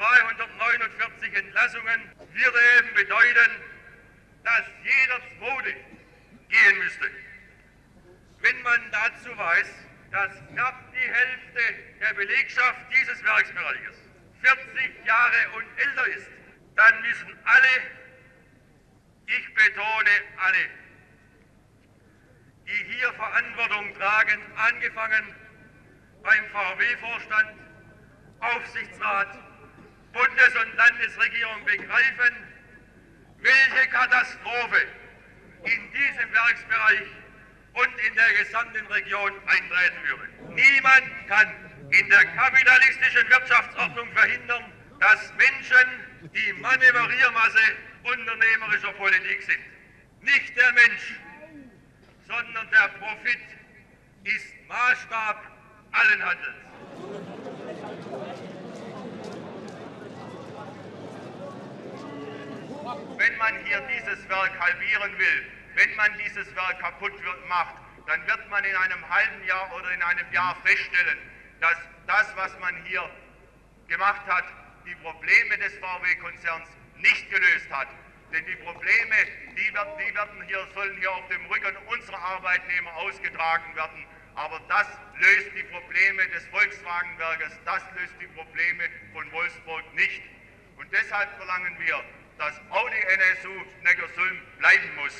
5249 Entlassungen würde eben bedeuten, dass jeder Zweite gehen müsste. Wenn man dazu weiß, dass knapp die Hälfte der Belegschaft dieses Werksbereiches 40 Jahre und älter ist, dann müssen alle, ich betone alle, die hier Verantwortung tragen, angefangen beim VW-Vorstand, Aufsichtsrat, Bundes- und Landesregierung begreifen, welche Katastrophe in diesem Werksbereich und in der gesamten Region eintreten würde. Niemand kann in der kapitalistischen Wirtschaftsordnung verhindern, dass Menschen die Manövriermasse unternehmerischer Politik sind. Nicht der Mensch, sondern der Profit ist Maßstab allen Handelns. Wenn man hier dieses Werk halbieren will, wenn man dieses Werk kaputt macht, dann wird man in einem halben Jahr oder in einem Jahr feststellen, dass das, was man hier gemacht hat, die Probleme des VW-Konzerns nicht gelöst hat. Denn die Probleme, die, werden, die werden hier, sollen hier auf dem Rücken unserer Arbeitnehmer ausgetragen werden. Aber das löst die Probleme des Volkswagenwerkes, das löst die Probleme von Wolfsburg nicht. Und deshalb verlangen wir, dass Audi NSU Neckarsulm bleiben muss.